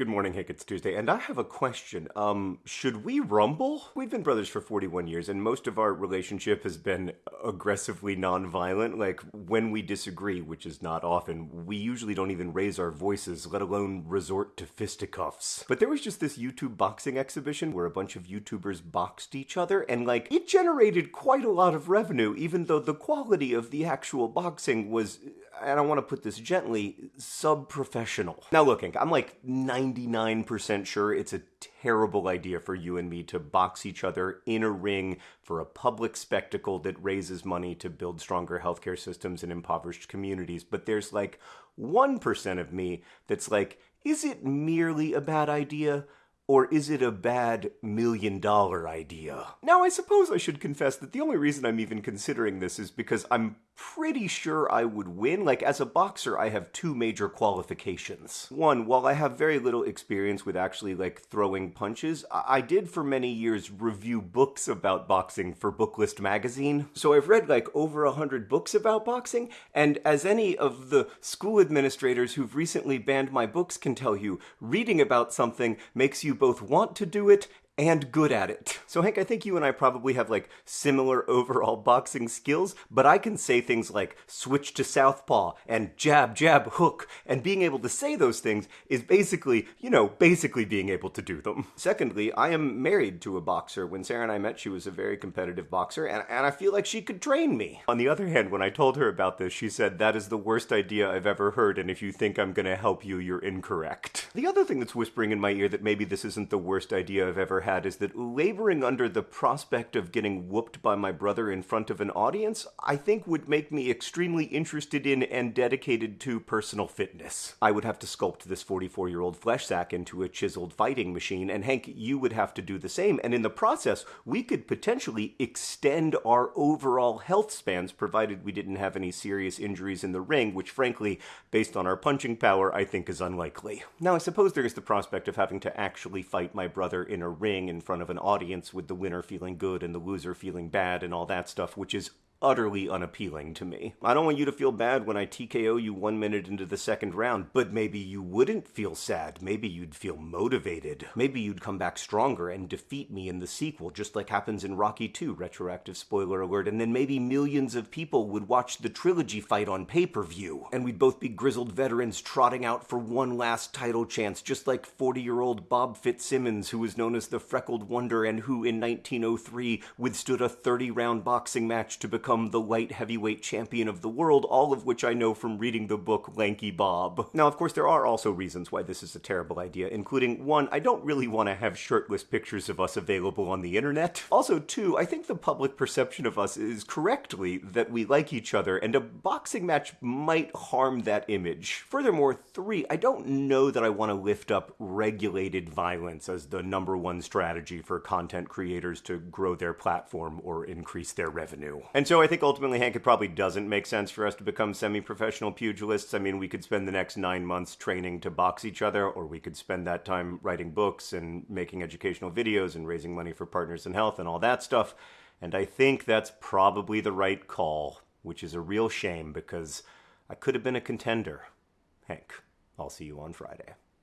Good morning, Hank. It's Tuesday, and I have a question. Um, should we rumble? We've been brothers for 41 years, and most of our relationship has been aggressively nonviolent. Like, when we disagree, which is not often, we usually don't even raise our voices, let alone resort to fisticuffs. But there was just this YouTube boxing exhibition where a bunch of YouTubers boxed each other, and like, it generated quite a lot of revenue, even though the quality of the actual boxing was and I want to put this gently, sub-professional. Now looking, I'm like 99% sure it's a terrible idea for you and me to box each other in a ring for a public spectacle that raises money to build stronger healthcare systems in impoverished communities. But there's like 1% of me that's like, is it merely a bad idea? Or is it a bad million dollar idea? Now, I suppose I should confess that the only reason I'm even considering this is because I'm pretty sure I would win. Like, as a boxer, I have two major qualifications. One, while I have very little experience with actually, like, throwing punches, I, did for many years review books about boxing for Booklist magazine. So I've read, like, over a hundred books about boxing, and as any of the school administrators who've recently banned my books can tell you, reading about something makes you both want to do it and good at it. So Hank, I think you and I probably have like similar overall boxing skills, but I can say things like switch to southpaw and jab, jab, hook, and being able to say those things is basically, you know, basically being able to do them. Secondly, I am married to a boxer. When Sarah and I met, she was a very competitive boxer, and, and I feel like she could train me. On the other hand, when I told her about this, she said, that is the worst idea I've ever heard, and if you think I'm gonna help you, you're incorrect. The other thing that's whispering in my ear that maybe this isn't the worst idea I've ever had had is that laboring under the prospect of getting whooped by my brother in front of an audience, I think would make me extremely interested in and dedicated to personal fitness. I would have to sculpt this 44 year old flesh sack into a chiseled fighting machine, and Hank, you would have to do the same, and in the process, we could potentially extend our overall health spans provided we didn't have any serious injuries in the ring, which frankly, based on our punching power, I think is unlikely. Now, I suppose there is the prospect of having to actually fight my brother in a ring in front of an audience with the winner feeling good and the loser feeling bad and all that stuff, which is utterly unappealing to me. I don't want you to feel bad when I TKO you one minute into the second round, but maybe you wouldn't feel sad. Maybe you'd feel motivated. Maybe you'd come back stronger and defeat me in the sequel, just like happens in Rocky 2, retroactive spoiler alert, and then maybe millions of people would watch the trilogy fight on pay-per-view, and we'd both be grizzled veterans trotting out for one last title chance, just like 40-year-old Bob Fitzsimmons, who was known as the Freckled Wonder and who in 1903 withstood a 30-round boxing match to become become the light heavyweight champion of the world, all of which I know from reading the book Lanky Bob. Now, of course, there are also reasons why this is a terrible idea, including one, I don't really want to have shirtless pictures of us available on the internet. Also, two, I think the public perception of us is correctly that we like each other, and a boxing match might harm that image. Furthermore, three, I don't know that I want to lift up regulated violence as the number one strategy for content creators to grow their platform or increase their revenue. And so I think ultimately, Hank, it probably doesn't make sense for us to become semi-professional pugilists. I mean, we could spend the next nine months training to box each other, or we could spend that time writing books and making educational videos and raising money for Partners in Health and all that stuff. And I think that's probably the right call, which is a real shame because I could have been a contender. Hank, I'll see you on Friday.